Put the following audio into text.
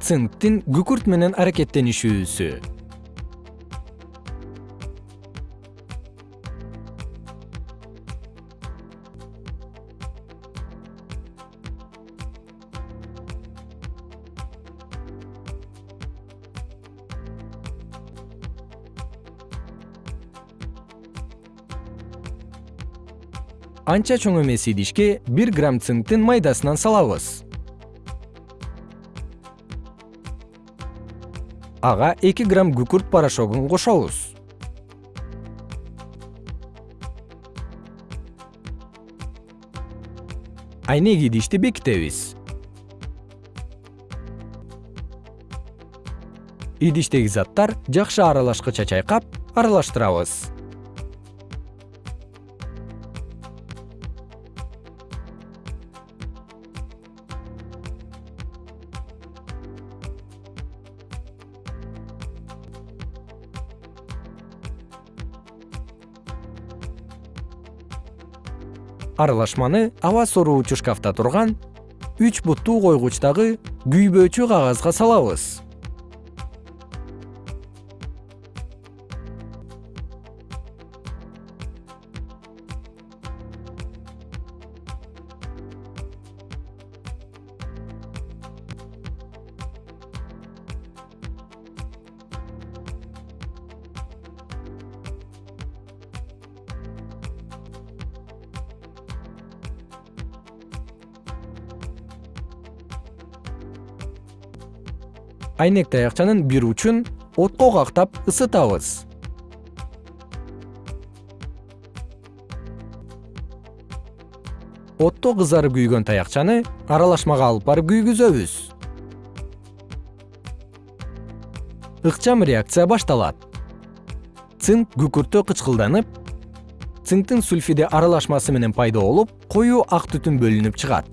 цинктин күкүрт менен аракеттенишүүсү. Анча чоң эмес идишке бир грамм цинктин майдасынан салабыз ага эки грамм күкүрт порошогун кошобуз. Айнек идишти бекитебиз. Идиштеги заттар жакшы аралашкыча чайкап аралаштырабыз аралашманы аба сороочу шкафта турган үч буттуу койгучтагы күйбөөчү кагазга салабыз айнек таякчанын бир учун отко кактап ысытабыз. Отто кызарып күйгөн таякчаны аралашмага алып барып күйгүзөбүз. Ыкчам реакция башталат. Цинк күкүрттө кычкылданып цинктин сульфиди аралашмасы менен пайда болуп коюу ак түтүн бөлүнүп чыгат